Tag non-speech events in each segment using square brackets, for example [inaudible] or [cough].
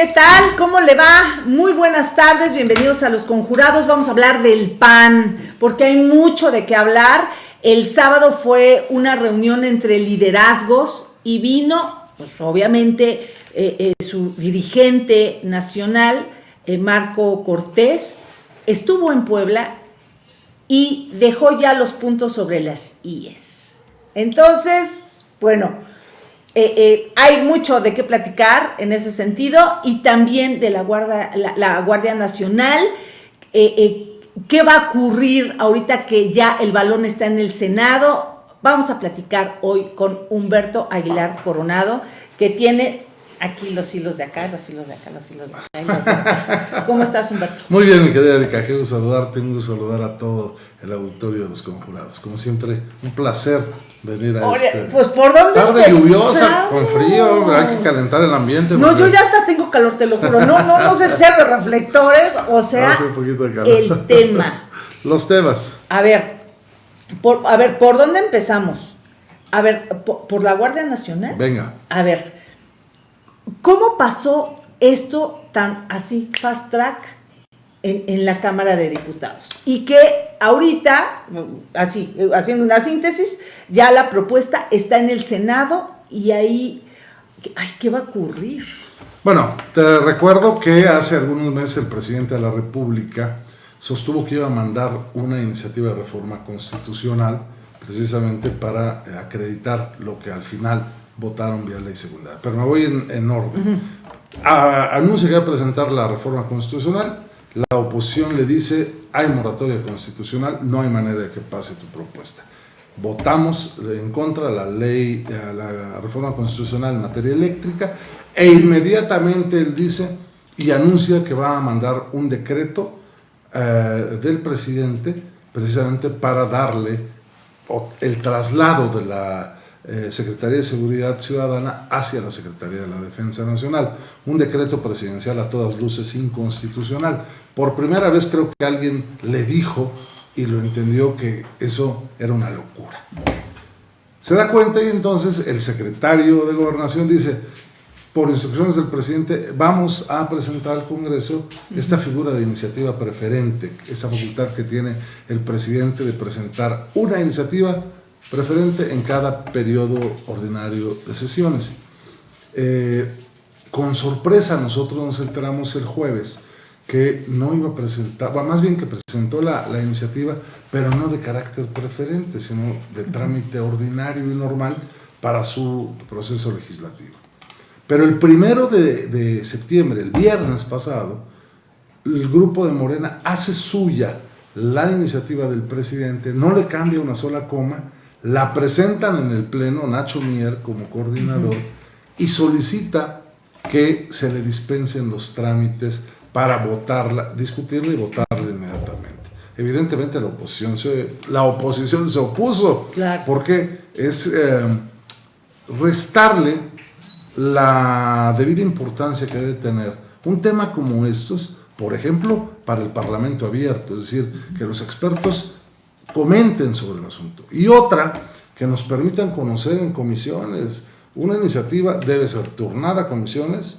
¿Qué tal? ¿Cómo le va? Muy buenas tardes, bienvenidos a Los Conjurados. Vamos a hablar del PAN, porque hay mucho de qué hablar. El sábado fue una reunión entre liderazgos y vino, pues obviamente, eh, eh, su dirigente nacional, eh, Marco Cortés, estuvo en Puebla y dejó ya los puntos sobre las IES. Entonces, bueno, eh, eh, hay mucho de qué platicar en ese sentido y también de la Guardia, la, Guardia Nacional. Eh, ¿Qué va a ocurrir ahorita que ya el balón está en el Senado? Vamos a platicar hoy con Humberto Aguilar Coronado, que tiene aquí los hilos de acá, los hilos de acá, los hilos de acá. [laughs] ¿Cómo estás, Humberto? Muy bien, mi querida Erika, quiero saludarte, un gusto saludar a todo el auditorio de los conjurados. Como siempre, un placer venir a este pues por dónde tarde lluviosa, con frío, hay que calentar el ambiente. No, yo ya hasta tengo calor, te lo juro. No, no, no sé ser los reflectores, o sea, el tema. [laughs] Los temas. A ver, por, a ver, ¿por dónde empezamos? A ver, por la Guardia Nacional. Venga. A ver, ¿Cómo pasó esto tan así, fast track, en, la Cámara de Diputados? Y que ahorita, así, haciendo una síntesis, ya la propuesta está en el Senado y ahí, ay, ¿qué va a ocurrir? Bueno, te recuerdo que hace algunos meses el presidente de la República sostuvo que iba a mandar una iniciativa de reforma constitucional precisamente para acreditar lo que al final votaron vía ley secundaria. Pero me voy en, orden. anuncia que va a presentar la reforma constitucional, la oposición le dice, hay moratoria constitucional, no hay manera de que pase tu propuesta. Votamos en contra la ley, eh, la reforma constitucional en materia eléctrica, e inmediatamente él dice y anuncia que va a mandar un decreto eh, del presidente precisamente para darle el traslado de la eh, Secretaría de Seguridad Ciudadana hacia la Secretaría de la Defensa Nacional. Un decreto presidencial a todas luces inconstitucional. Por primera vez creo que alguien le dijo y lo entendió que eso era una locura. Se da cuenta y entonces el secretario de Gobernación dice, por instrucciones del presidente, vamos a presentar al Congreso esta figura de iniciativa preferente, esa facultad que tiene el presidente de presentar una iniciativa preferente en cada periodo ordinario de sesiones. Eh, con sorpresa nosotros nos enteramos el jueves que no iba a presentar, más bien que presentó la, iniciativa, pero no de carácter preferente, sino de trámite ordinario y normal para su proceso legislativo. Pero el primero de, de septiembre, el viernes pasado, el grupo de Morena hace suya la iniciativa del presidente, no le cambia una sola coma, la presentan en el Pleno Nacho Mier como coordinador y solicita que se le dispensen los trámites para votarla, discutirla y votarla inmediatamente. Evidentemente la oposición se, la oposición se opuso, porque es eh, restarle la debida importancia que debe tener un tema como estos, por ejemplo, para el Parlamento abierto, es decir, que los expertos comenten sobre el asunto. Y otra, que nos permitan conocer en comisiones. Una iniciativa debe ser turnada a comisiones,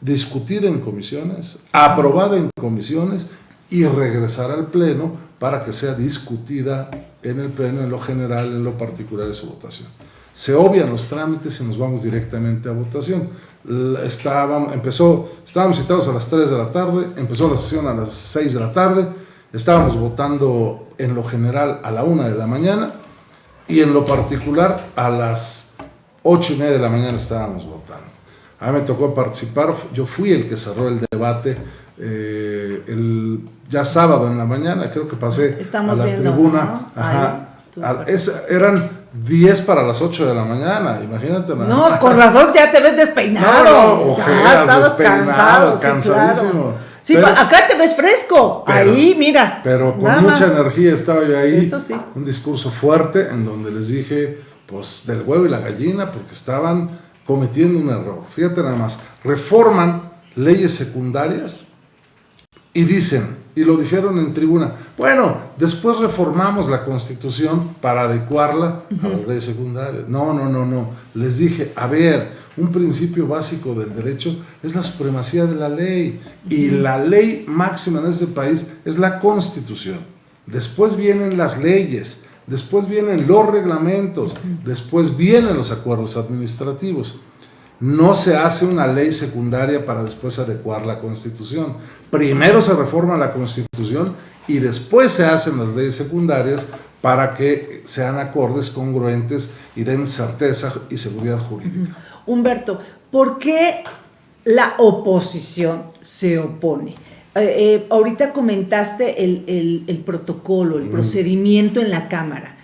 discutir en comisiones, aprobada en comisiones y regresar al Pleno para que sea discutida en el Pleno, en lo general, en lo particular de su votación. Se obvian los trámites y nos vamos directamente a votación. Estábamos, empezó, estábamos citados a las 3 de la tarde, empezó la sesión a las 6 de la tarde, Estábamos votando en lo general a la una de la mañana y en lo particular a las ocho y media de la mañana estábamos votando. A mí me tocó participar, yo fui el que cerró el debate eh, el, ya sábado en la mañana, creo que pasé a la tribuna. eran 10 para las 8 de la mañana, imagínate. No, con razón ya te ves despeinado. [laughs] No, ya estabas cansado, cansadísimo. Sí, acá te ves fresco. ahí, mira. Pero con mucha energía estaba yo ahí. Eso sí. Un discurso fuerte en donde les dije, pues, del huevo y la gallina, porque estaban cometiendo un error. Fíjate nada más, reforman leyes secundarias y dicen, y lo dijeron en tribuna. Bueno, después reformamos la constitución para adecuarla a las leyes secundarias. No, no, no, no. Les dije, a ver, un principio básico del derecho es la supremacía de la ley y la ley máxima en este país es la constitución. Después vienen las leyes, después vienen los reglamentos, después vienen los acuerdos administrativos. No se hace una ley secundaria para después adecuar la Constitución. Primero se reforma la Constitución y después se hacen las leyes secundarias para que sean acordes, congruentes y den certeza y seguridad jurídica. Humberto, ¿por qué la oposición se opone? Eh, eh, ahorita comentaste el, protocolo, el procedimiento en la Cámara.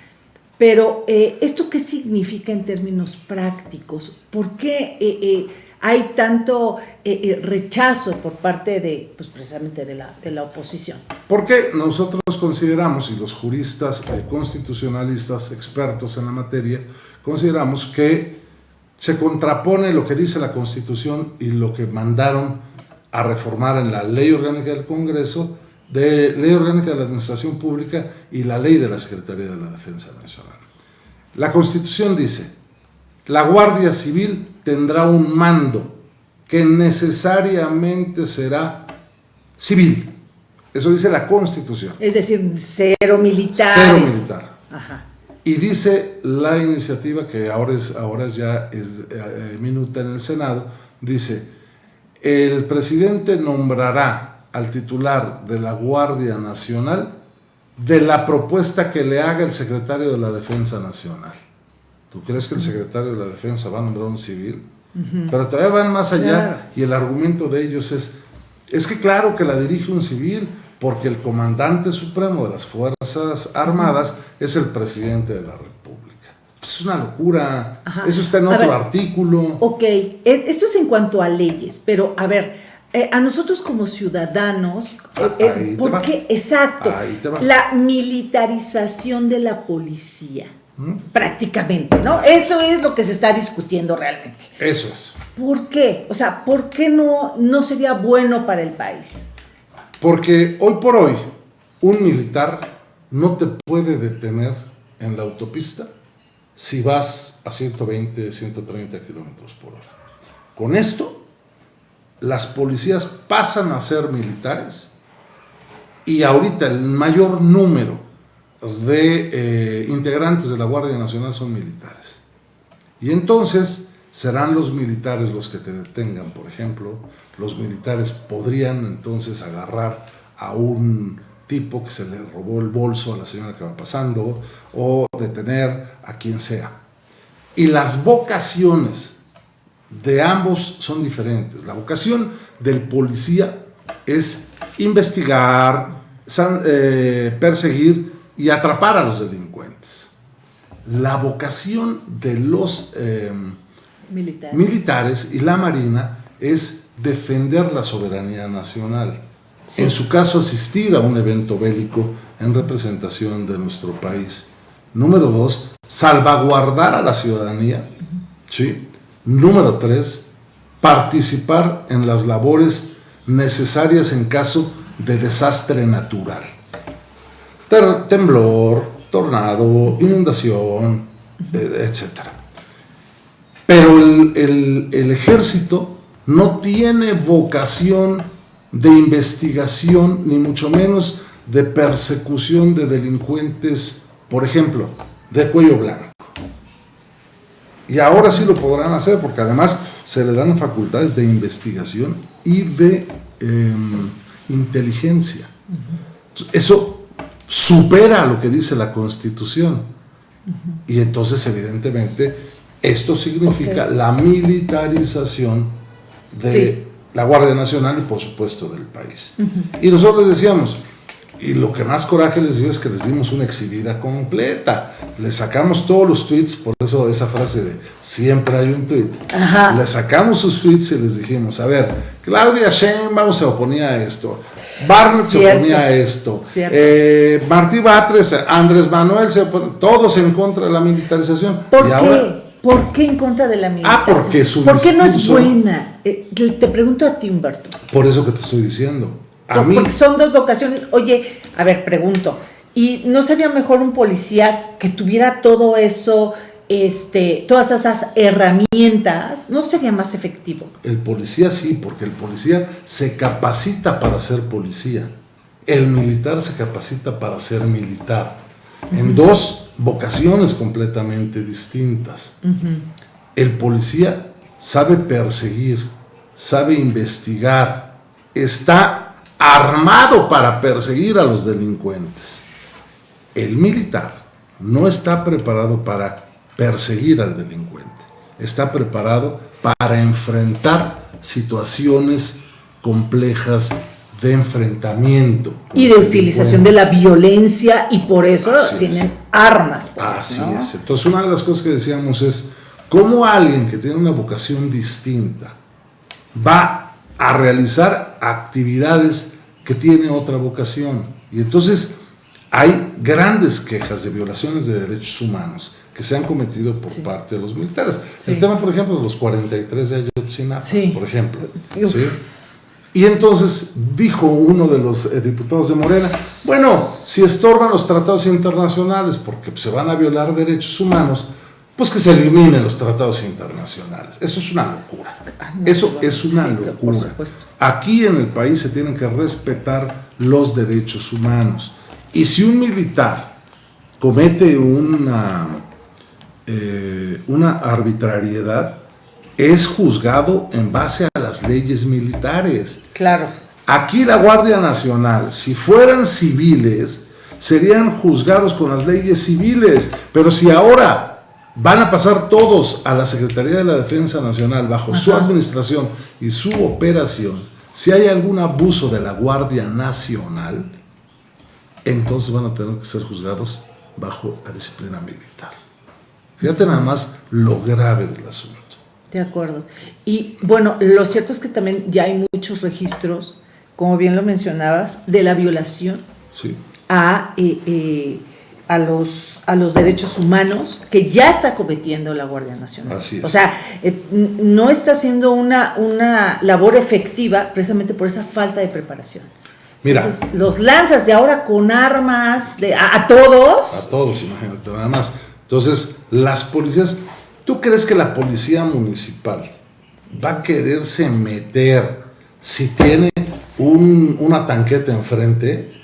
Pero, eh, ¿esto qué significa en términos prácticos? ¿Por qué eh, eh, hay tanto rechazo por parte de, pues precisamente de la, de la oposición? Porque nosotros consideramos, y los juristas constitucionalistas expertos en la materia, consideramos que se contrapone lo que dice la Constitución y lo que mandaron a reformar en la Ley Orgánica del Congreso, de Ley Orgánica de la Administración Pública y la Ley de la Secretaría de la Defensa Nacional. La Constitución dice, la Guardia Civil tendrá un mando que necesariamente será civil. Eso dice la Constitución. Es decir, cero militar. Cero militar. Y dice la iniciativa, que ahora, es, ahora ya es eh, minuta en el Senado, dice, el presidente nombrará al titular de la Guardia Nacional de la propuesta que le haga el secretario de la Defensa Nacional. ¿Tú crees que el secretario de la Defensa va a nombrar un civil? Pero todavía van más allá y el argumento de ellos es, es que claro que la dirige un civil porque el comandante supremo de las Fuerzas Armadas es el presidente de la República. Pues es una locura. Eso está en otro artículo. Ok, e, esto es en cuanto a leyes, pero a ver, eh, a nosotros como ciudadanos, ah, eh, eh, ¿por qué? Exacto, la militarización de la policía, ¿Mm? prácticamente, ¿no? Eso es lo que se está discutiendo realmente. Eso es. ¿Por qué? O sea, ¿por qué no, no sería bueno para el país? Porque hoy por hoy, un militar no te puede detener en la autopista si vas a 120, 130 kilómetros por hora. Con esto las policías pasan a ser militares y ahorita el mayor número de eh, integrantes de la Guardia Nacional son militares. Y entonces serán los militares los que te detengan, por ejemplo, los militares podrían entonces agarrar a un tipo que se le robó el bolso a la señora que va pasando o detener a quien sea. Y las vocaciones de ambos son diferentes. La vocación del policía es investigar, eh, perseguir y atrapar a los delincuentes. La vocación de los eh, militares. y la marina es defender la soberanía nacional. En su caso, asistir a un evento bélico en representación de nuestro país. Número dos, salvaguardar a la ciudadanía, ¿sí? Número tres, participar en las labores necesarias en caso de desastre natural. temblor, tornado, inundación, eh, etc. Pero el ejército no tiene vocación de investigación, ni mucho menos de persecución de delincuentes, por ejemplo, de cuello blanco. Y ahora sí lo podrán hacer porque además se le dan facultades de investigación y de em, inteligencia. Eso supera lo que dice la Constitución. Y entonces evidentemente esto significa la militarización de la Guardia Nacional y por supuesto del país. Y nosotros decíamos, y lo que más coraje les dio es que les dimos una exhibida completa. Le sacamos todos los tweets, por eso esa frase de siempre hay un tweet. Le sacamos sus tweets y les dijimos, a ver, Claudia Sheinbaum se oponía a esto, Barnett se oponía a esto, eh, Martí Batres, Andrés Manuel, se todos en contra de la militarización. ¿Por qué? ¿Por qué en contra de la militarización? Ah, porque su ¿Por qué no es buena? Eh, te pregunto a ti, Humberto. Por eso que te estoy diciendo A mí- Porque son dos vocaciones. Oye, a ver, pregunto. ¿Y no sería mejor un policía que tuviera todo eso, este, todas esas herramientas? ¿No sería más efectivo? El policía sí, porque el policía se capacita para ser policía. El militar se capacita para ser militar. En dos vocaciones completamente distintas. El policía sabe perseguir, sabe investigar, está armado para perseguir a los delincuentes. El militar no está preparado para perseguir al delincuente, está preparado para enfrentar situaciones complejas de enfrentamiento. Y de utilización de la violencia y por eso Así tienen es. armas. pues, Así ¿no? es. Entonces, una de las cosas que decíamos es, ¿cómo alguien que tiene una vocación distinta va a realizar actividades que tiene otra vocación? Y entonces hay grandes quejas de violaciones de derechos humanos que se han cometido por Sí. parte de los militares. Sí. El tema, por ejemplo, de los 43 de Ayotzinapa, Sí. por ejemplo. Y entonces dijo uno de los eh, diputados de Morena, bueno, si estorban los tratados internacionales porque se van a violar derechos humanos, pues que se eliminen los tratados internacionales. Eso es una locura. Eso es una locura. Aquí en el país se tienen que respetar los derechos humanos. Y si un militar comete una, eh, una arbitrariedad, es juzgado en base a las leyes militares. Claro. Aquí la Guardia Nacional, si fueran civiles, serían juzgados con las leyes civiles, pero si ahora van a pasar todos a la Secretaría de la Defensa Nacional bajo su administración y su operación, si hay algún abuso de la Guardia Nacional, entonces van a tener que ser juzgados bajo la disciplina militar. Fíjate nada más lo grave del asunto. De acuerdo. Y bueno, lo cierto es que también ya hay muchos registros, como bien lo mencionabas, de la violación ¿sí? a, eh, eh, a, los, a los derechos humanos que ya está cometiendo la Guardia Nacional. Así es. O sea, eh, no está haciendo una, una labor efectiva precisamente por esa falta de preparación. Mira, Entonces, los lanzas de ahora con armas de, a, a todos. A todos, imagínate, nada más. Entonces, las policías, ¿tú crees que la policía municipal va a quererse meter si tiene un- una tanqueta enfrente?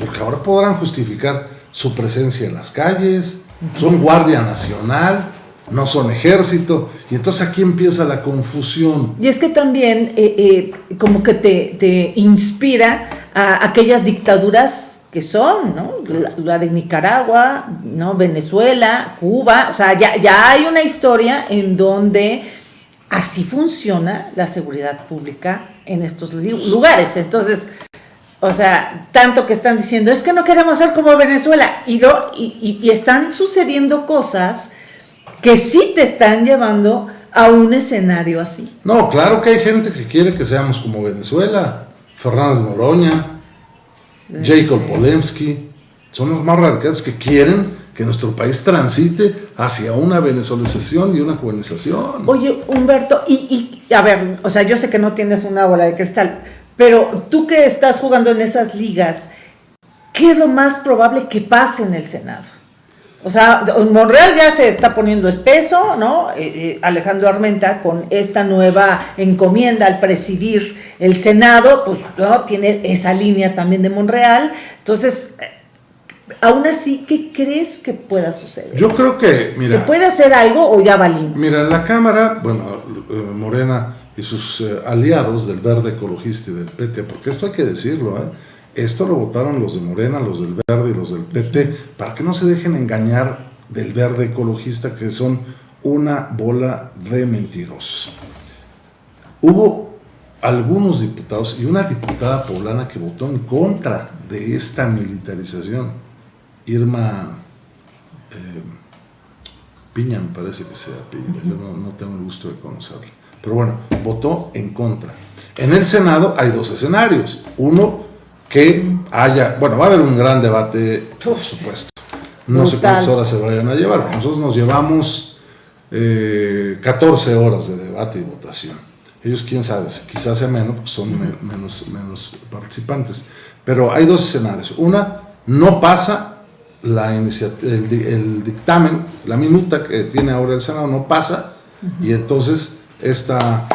Porque ahora podrán justificar su presencia en las calles, son Guardia Nacional, no son ejército, y entonces aquí empieza la confusión. Y es que también eh, eh, como que te, te inspira a aquellas dictaduras que son, ¿no? La, la de Nicaragua, ¿no? Venezuela, Cuba, o sea, ya, ya hay una historia en donde así funciona la seguridad pública en estos lugares. Entonces, o sea, tanto que están diciendo, es que no queremos ser como Venezuela, y, lo, y, y- y están sucediendo cosas que sí te están llevando a un escenario así. No, claro que hay gente que quiere que seamos como Venezuela, Fernández Noroña, Jacob Sí. Polemski, son los más radicales que quieren que nuestro país transite hacia una venezolización y una cubanización. Oye, Humberto, y, y, a ver, o sea, yo sé que no tienes una bola de cristal, pero tú que estás jugando en esas ligas, ¿qué es lo más probable que pase en el Senado? O sea, Monreal ya se está poniendo espeso, ¿no? Eh, eh, Alejandro Armenta con esta nueva encomienda al presidir el Senado, pues ¿no? tiene esa línea también de Monreal. Entonces, eh, aún así, ¿qué crees que pueda suceder? Yo creo que, mira, ¿Se puede hacer algo o ya valimos? mira, la Cámara, bueno, Morena y sus eh, aliados del Verde Ecologista y del PT, porque esto hay que decirlo, ¿eh? Esto lo votaron los de Morena, los del Verde y los del PT, para que no se dejen engañar del Verde Ecologista, que son una bola de mentirosos. Hubo algunos diputados y una diputada poblana que votó en contra de esta militarización. Irma eh, Piña, me parece que sea Piña, yo no, no tengo el gusto de conocerla. Pero bueno, votó en contra. En el Senado hay dos escenarios. Uno, que haya, bueno, va a haber un gran debate, por supuesto. No sé cuántas horas se vayan a llevar. Nosotros nos llevamos eh, 14 horas de debate y votación. Ellos, quién sabe, quizás sea menos, porque son menos, menos participantes. Pero hay dos escenarios. Una, no pasa la el, el, dictamen, la minuta que tiene ahora el Senado, no pasa, y entonces esta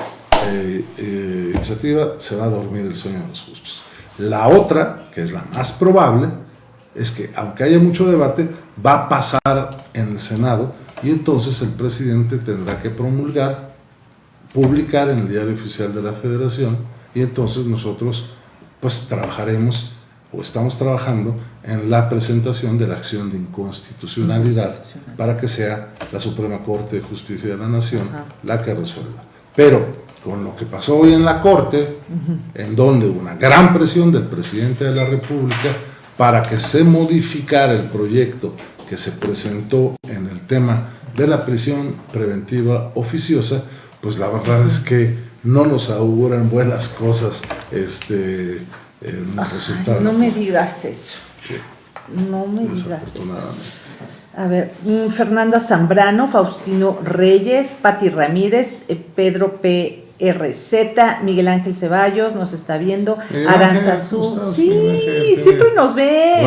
eh, eh, iniciativa se va a dormir el sueño de los justos. La otra, que es la más probable, es que aunque haya mucho debate, va a pasar en el Senado y entonces el presidente tendrá que promulgar, publicar en el diario oficial de la federación y entonces nosotros pues trabajaremos o estamos trabajando en la presentación de la acción de inconstitucionalidad para que sea la Suprema Corte de Justicia de la Nación la que resuelva. Pero con lo que pasó hoy en la Corte, en donde hubo una gran presión del presidente de la República para que se modificara el proyecto que se presentó en el tema de la prisión preventiva oficiosa, pues la verdad es que no nos auguran buenas cosas este, resultado. No me digas eso. No me digas eso. A ver, mm, Fernanda Zambrano, Faustino Reyes, Patti Ramírez, eh, Pedro P. RZ, Miguel Ángel Ceballos nos está viendo, Aranzazú, sí, siempre nos ve.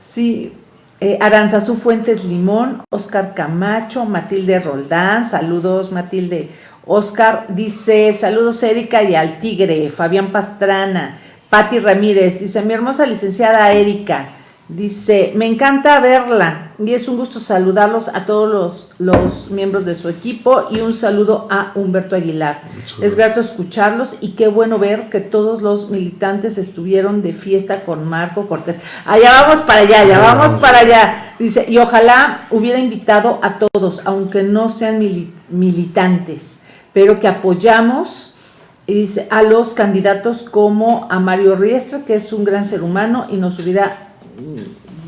sí, eh, Aranzazú Fuentes Limón, Oscar Camacho, Matilde Roldán, saludos Matilde. Oscar dice, saludos Erika y al Tigre, Fabián Pastrana, Patti Ramírez, dice, mi hermosa licenciada Erika, Dice, me encanta verla y es un gusto saludarlos a todos los, los miembros de su equipo y un saludo a Humberto Aguilar. Es grato escucharlos y qué bueno ver que todos los militantes estuvieron de fiesta con Marco Cortés. Allá vamos para allá, ya vamos para allá. Dice, y ojalá hubiera invitado a todos, aunque no sean militantes, pero que apoyamos a los candidatos como a Mario Riestra, que es un gran ser humano y nos hubiera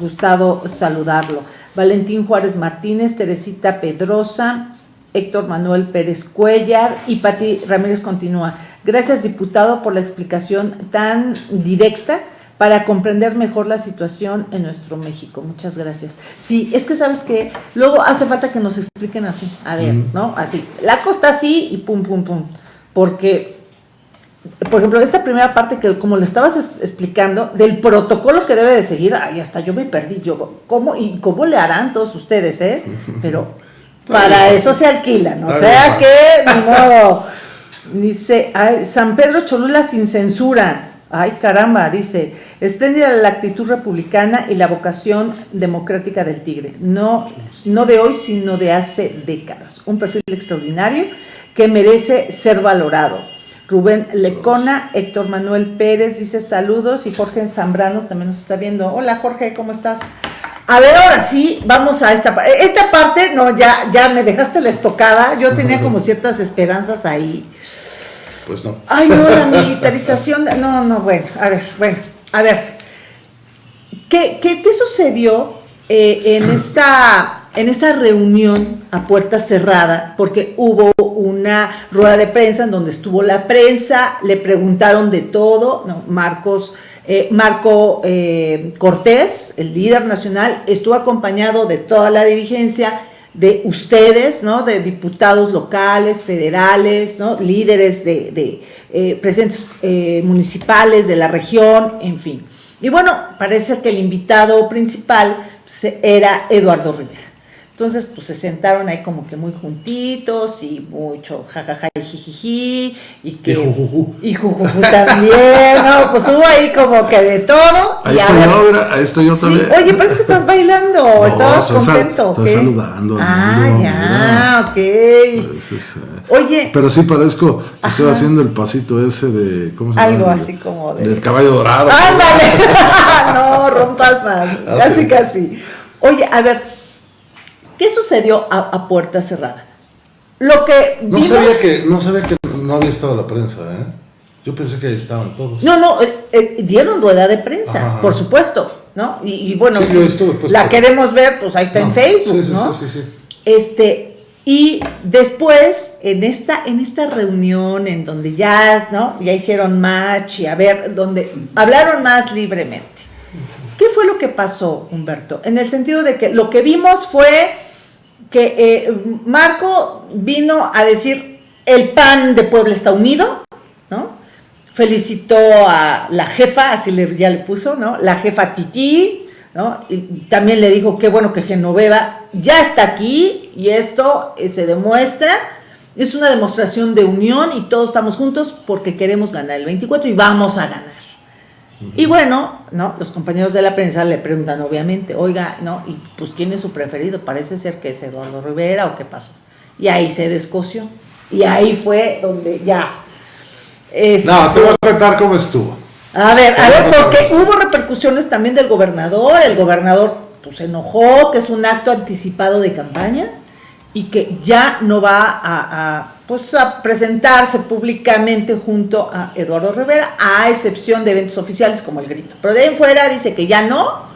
gustado saludarlo. Valentín Juárez Martínez, Teresita Pedrosa, Héctor Manuel Pérez Cuellar y Pati Ramírez continúa. Gracias, diputado, por la explicación tan directa para comprender mejor la situación en nuestro México. Muchas gracias. Sí, es que sabes que luego hace falta que nos expliquen así. A ver, ¿no? Así. La costa así y pum, pum, pum. Porque por ejemplo, esta primera parte que como le estabas explicando, del protocolo que debe de seguir, ahí hasta yo me perdí, yo, ¿cómo, y cómo le harán todos ustedes, eh? Pero [laughs] para eso se alquilan, o sea que, ni modo, dice, San Pedro Cholula sin censura, ay caramba, dice, espléndida la actitud republicana y la vocación democrática del Tigre, no, no de hoy, sino de hace décadas, un perfil extraordinario que merece ser valorado Rubén Lecona, Héctor Manuel Pérez dice saludos y Jorge Zambrano también nos está viendo. Hola Jorge, ¿cómo estás? A ver, ahora sí, vamos a esta parte. Esta parte, no, ya, ya me dejaste la estocada. Yo tenía como ciertas esperanzas ahí. Pues no. Ay, no, la [laughs] militarización. no, no, bueno, a ver, bueno, a ver. ¿Qué, qué, qué sucedió eh, en [laughs] esta en esta reunión a puerta cerrada, porque hubo una rueda de prensa en donde estuvo la prensa, le preguntaron de todo, Marcos, eh, Marco eh, Cortés, el líder nacional, estuvo acompañado de toda la dirigencia, de ustedes, ¿no? de diputados locales, federales, ¿no? líderes de, de eh, presidentes municipales de la región, en fin. Y bueno, parece que el invitado principal pues, era Eduardo Rivera. Entonces, pues se sentaron ahí como que muy juntitos y mucho jajaja y jijiji y que... Y jujuju. también, ¿no? Pues hubo ahí como que de todo. Ahí estoy yo, ahí estoy yo también. Oye, parece que estás bailando, [laughs] no, estabas contento. estoy saludando. Ah, ya, ok. Pues eh, Oye. Pero sí parezco que estoy haciendo el pasito ese de... ¿Cómo se llama? Algo así como de... Del caballo dorado. ¡Ándale! [laughs] no, rompas más. Ah, casi, casi. Oye, a ver... ¿Qué sucedió a, puerta cerrada? Lo que no sabía que no sabía que no había estado la prensa, ¿eh? Yo pensé que ahí estaban todos. No, no, eh, eh, dieron rueda de prensa, por supuesto, ¿no? Y, bueno, pues, la queremos ver, pues ahí está en Facebook, ¿no? Sí, sí, sí, Este, y después, en esta, en esta reunión en donde ya, ¿no? Ya hicieron match y a ver, donde hablaron más libremente. ¿Qué fue lo que pasó, Humberto? En el sentido de que lo que vimos fue que eh, Marco vino a decir el PAN de Puebla está unido, ¿no? Felicitó a la jefa, así le, ya le puso, ¿no? La jefa Titi, ¿no? Y también le dijo que bueno que Genoveva ya está aquí y esto eh, se demuestra, es una demostración de unión y todos estamos juntos porque queremos ganar el 24 y vamos a ganar. Y bueno, ¿no? Los compañeros de la prensa le preguntan, obviamente, oiga, ¿no? Y pues, ¿quién es su preferido? Parece ser que es Eduardo Rivera o qué pasó. Y ahí se descoció. Y ahí fue donde ya. Este, no, te voy a contar cómo estuvo. A ver, a ver, porque hubo repercusiones también del gobernador. El gobernador pues, se enojó, que es un acto anticipado de campaña y que ya no va a, pues, a presentarse públicamente junto a Eduardo Rivera, a excepción de eventos oficiales como el grito. Pero de ahí en fuera dice que ya no,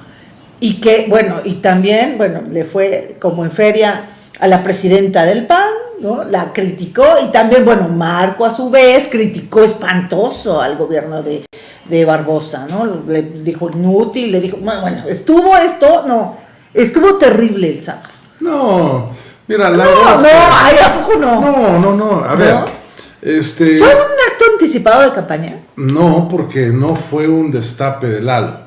y que, bueno, y también, bueno, le fue como en feria a la presidenta del PAN, ¿no? La criticó y también, bueno, Marco a su vez criticó espantoso al gobierno de, de Barbosa, ¿no? Le dijo inútil, le dijo, bueno, estuvo esto, no, estuvo terrible el sábado. No, mira, la no, verdad no, ¿a poco no? No, no, no, a ver, este... ¿Fue un acto anticipado de campaña? No, porque no fue un destape de Lalo,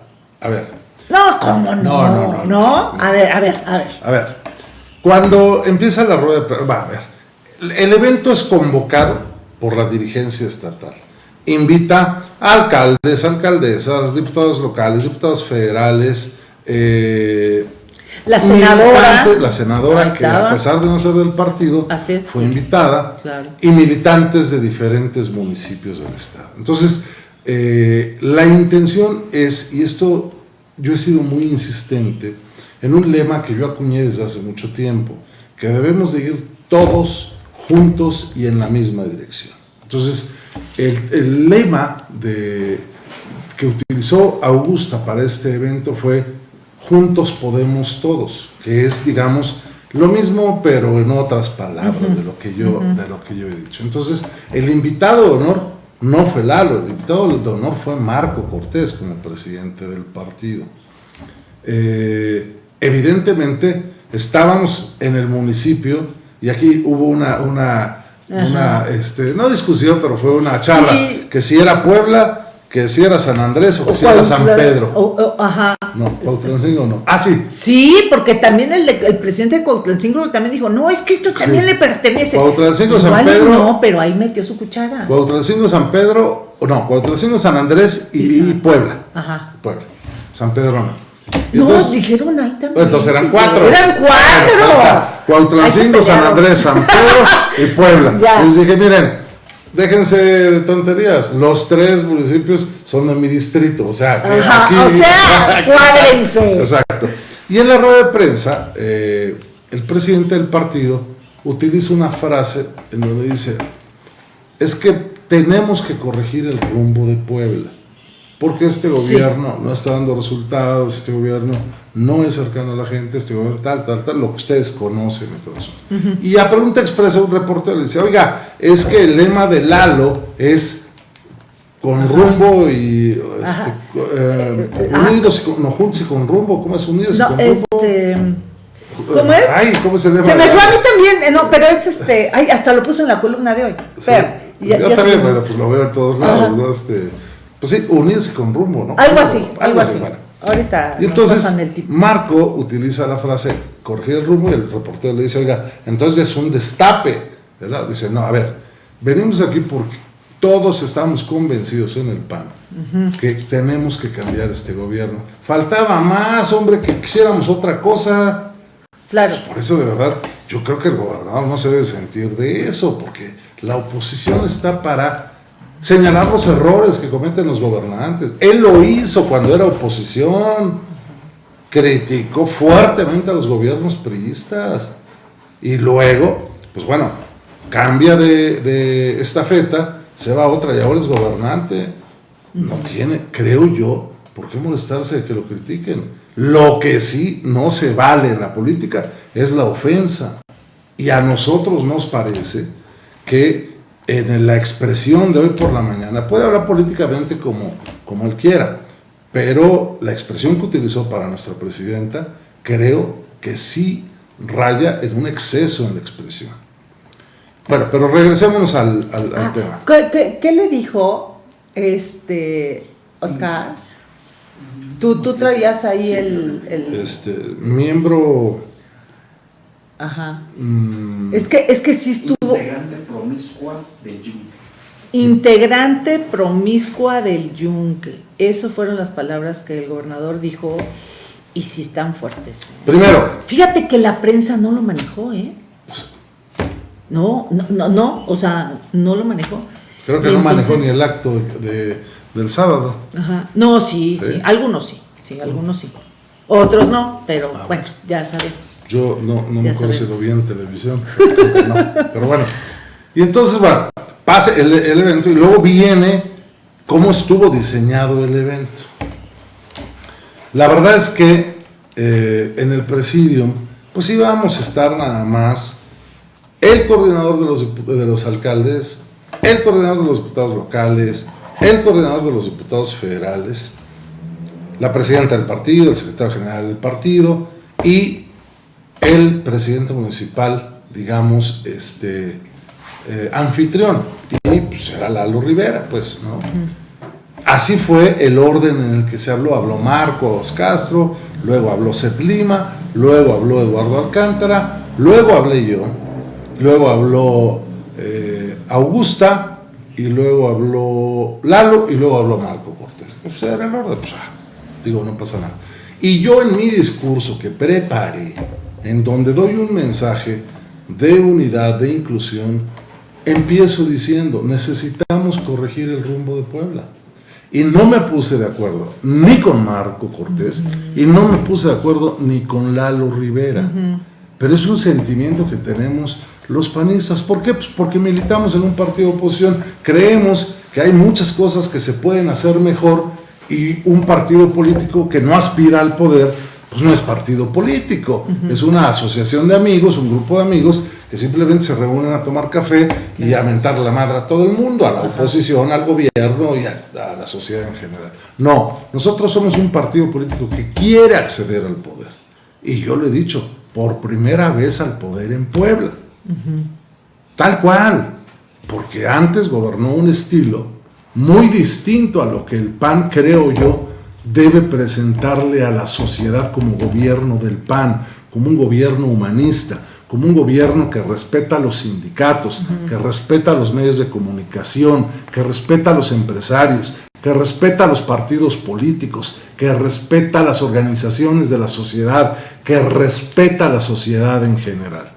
a ver. No, ¿cómo no? No, no, no. ¿No? A ver, a ver, a ver. A ver, cuando empieza la rueda de va a ver, el evento es convocado por la dirigencia estatal. Invita a alcaldes, alcaldesas, diputados locales, diputados federales, eh, la senadora, la senadora que a pesar de no ser del partido, fue invitada, y militantes de diferentes municipios del estado. Entonces, eh, la intención es, y esto yo he sido muy insistente, en un lema que yo acuñé desde hace mucho tiempo, que debemos de ir todos juntos y en la misma dirección. Entonces, el, lema de, que utilizó Augusta para este evento fue Juntos podemos todos, que es, digamos, lo mismo, pero en otras palabras de, lo que yo, de lo que yo he dicho. Entonces, el invitado de honor no fue Lalo, el invitado de honor fue Marco Cortés como presidente del partido. Eh, evidentemente estábamos en el municipio y aquí hubo una, una, una este, no discusión, pero fue una charla, que si era Puebla, que si era San Andrés o que si era San Pedro. ajá. No, Cuautlancingo no. Ah, sí. Sí, porque también el, el presidente de Cuautlancingo también dijo, no, es que esto también le pertenece. Cuautlancingo, San Pedro. No, pero ahí metió su cuchara. Cuautlancingo, San Pedro, no, Cuautlancingo, San Andrés y, Puebla. Ajá. Puebla. San Pedro no no, dijeron ahí también. Entonces eran cuatro. Eran cuatro. Cuautlancingo, San Andrés, San Pedro y Puebla. [laughs] Ya. Les dije, miren, déjense de tonterías. Los tres municipios son de mi distrito. O sea, aquí, o sea, [laughs] cuádrense. Exacto. Y en la rueda de prensa, eh, el presidente del partido utiliza una frase en donde dice, es que tenemos que corregir el rumbo de Puebla porque este gobierno no está dando resultados, este gobierno no es cercano a la gente, este gobierno tal, tal, tal, lo que ustedes conocen y todo eso. Y a pregunta expresa un reportero le dice, oiga, es que el lema de Lalo es con rumbo y este, eh, unidos y con, no, juntos y con rumbo, ¿cómo es unidos y con rumbo? Este, ¿Cómo es? Ay, ¿cómo lema? Se me fue a mí también, eh, no, pero es este, ay, hasta lo puso en la columna de hoy. Pero, yo también, bueno, pues lo veo en todos lados, ¿no? Este, pues sí, unirse con rumbo, ¿no? Algo así, algo, así. Ahorita. Y entonces Marco utiliza la frase corregir el rumbo y el reportero le dice, oiga, entonces es un destape. ¿verdad? Dice, no, a ver, venimos aquí porque todos estamos convencidos en el PAN que tenemos que cambiar este gobierno. Faltaba más, hombre, que quisiéramos otra cosa. Claro. Pues por eso, de verdad, yo creo que el gobernador no se debe sentir de eso, porque la oposición está para señalar los errores que cometen los gobernantes. Él lo hizo cuando era oposición, criticó fuertemente a los gobiernos priistas y luego, pues bueno, cambia de, de estafeta, se va a otra y ahora es gobernante. No tiene, creo yo, por qué molestarse de que lo critiquen. Lo que sí no se vale en la política es la ofensa. Y a nosotros nos parece que en la expresión de hoy por la mañana, puede hablar políticamente como, como él quiera, pero la expresión que utilizó para nuestra presidenta creo que sí raya en un exceso en la expresión. Bueno, pero regresémonos al, Ah, tema. ¿qué, qué, qué le dijo este Oscar? Tú, tú traías ahí el, el- Este, miembro... Ajá. mm, Es que, es que sí estuvo Integrante promiscua del Yunque. integrante promiscua del yunque. Esas fueron las palabras que el gobernador dijo y sí están fuertes. primero, Fíjate que la prensa no lo manejó, ¿eh? No, no, no, no, o sea, no lo manejó. creo que Y no manejó ni el acto de, de- del sábado. Ajá. No, sí, sí, ¿Sí? algunos sí, sí, algunos sí. Otros no, pero Ah, bueno, ya sabemos. Yo no, no me sabemos. lo vi en televisión. pero no. Pero bueno. [laughs] Y entonces, bueno, pasa el, el evento y luego viene cómo estuvo diseñado el evento. La verdad es que eh, en el presidium, pues íbamos a estar nada más el coordinador de los, de los alcaldes, el coordinador de los diputados locales, el coordinador de los diputados federales, la presidenta del partido, el secretario general del partido y el presidente municipal, digamos, este eh, anfitrión. Y pues era Lalo Rivera, pues, ¿no? Así fue el orden en el que se habló. Habló Marcos Castro, luego habló Seth Lima, luego habló Eduardo Alcántara, luego hablé yo, luego habló eh, Augusta, y luego habló Lalo, y luego habló Marco Cortés. O sea, era el orden, pues, ah, digo, no pasa nada. Y yo en mi discurso que preparé, en donde doy un mensaje de unidad, de inclusión, empiezo diciendo, necesitamos corregir el rumbo de Puebla. Y no me puse de acuerdo ni con Marco Cortés y no me puse de acuerdo ni con Lalo Rivera. Pero es un sentimiento que tenemos los panistas. ¿Por qué? Pues porque militamos en un partido de oposición. Creemos que hay muchas cosas que se pueden hacer mejor y un partido político que no aspira al poder, pues no es partido político. Es una asociación de amigos, un grupo de amigos que simplemente se reúnen a tomar café y a mentar la madre a todo el mundo, a la oposición, al gobierno y a, a la sociedad en general. No, nosotros somos un partido político que quiere acceder al poder. Y yo lo he dicho, por primera vez al poder en Puebla. Tal cual, porque antes gobernó un estilo muy distinto a lo que el PAN, creo yo, debe presentarle a la sociedad como gobierno del PAN, como un gobierno humanista, como un gobierno que respeta a los sindicatos, que respeta a los medios de comunicación, que respeta a los empresarios, que respeta a los partidos políticos, que respeta a las organizaciones de la sociedad, que respeta a la sociedad en general.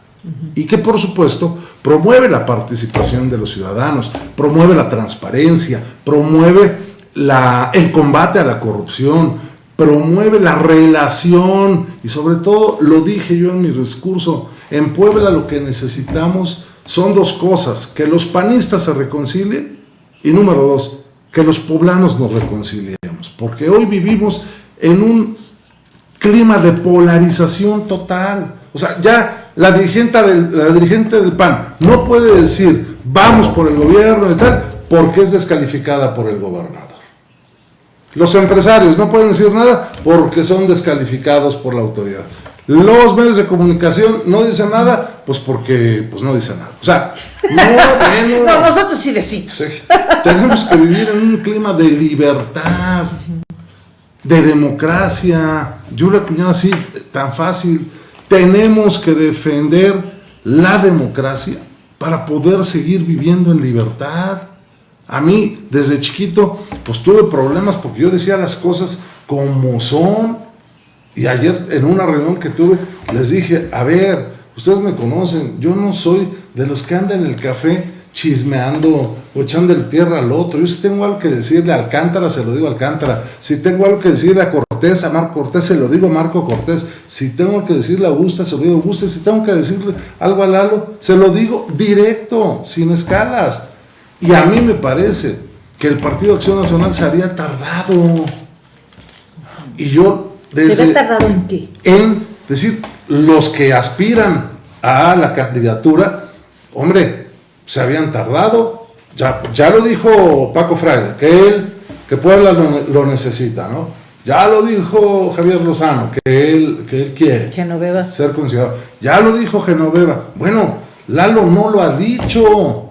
Y que por supuesto promueve la participación de los ciudadanos, promueve la transparencia, promueve la, el combate a la corrupción, promueve la relación. Y sobre todo, lo dije yo en mi discurso, en Puebla lo que necesitamos son dos cosas, que los panistas se reconcilien y número dos, que los poblanos nos reconciliemos, porque hoy vivimos en un clima de polarización total. O sea, ya la dirigente del, la dirigente del PAN no puede decir vamos por el gobierno y tal, porque es descalificada por el gobernador. Los empresarios no pueden decir nada porque son descalificados por la autoridad. Los medios de comunicación no dicen nada, pues porque pues no dicen nada. O sea, no, [laughs] bueno, No, nosotros sí decimos. Sí. Tenemos que vivir en un clima de libertad, de democracia. Yo lo he acuñado así, tan fácil. Tenemos que defender la democracia para poder seguir viviendo en libertad. A mí, desde chiquito, pues tuve problemas porque yo decía las cosas como son. Y ayer en una reunión que tuve, les dije, a ver, ustedes me conocen, yo no soy de los que andan en el café chismeando o echándole tierra al otro. Yo si tengo algo que decirle a Alcántara, se lo digo a Alcántara. Si tengo algo que decirle a Cortés, a Marco Cortés, se lo digo a Marco Cortés. Si tengo que decirle a Augusta, se lo digo a Augusta. Si tengo que decirle algo a Lalo, se lo digo directo, sin escalas. Y a mí me parece que el Partido Acción Nacional se había tardado. Y yo desde ¿Se ve tardado en qué? en decir, los que aspiran a la candidatura, hombre, se habían tardado, ya, ya lo dijo Paco Fraile, que él, que Puebla lo, lo necesita, ¿no? Ya lo dijo Javier Lozano, que él, que él quiere Genoveva. ser considerado. Ya lo dijo Genoveva. Bueno, Lalo no lo ha dicho.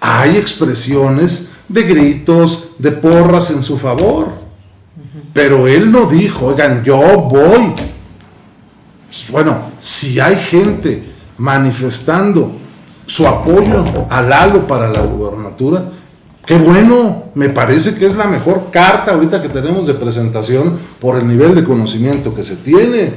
Hay expresiones de gritos, de porras en su favor. Pero él no dijo, oigan, yo voy. Bueno, si hay gente manifestando su apoyo a Lalo para la gubernatura, qué bueno, me parece que es la mejor carta ahorita que tenemos de presentación por el nivel de conocimiento que se tiene.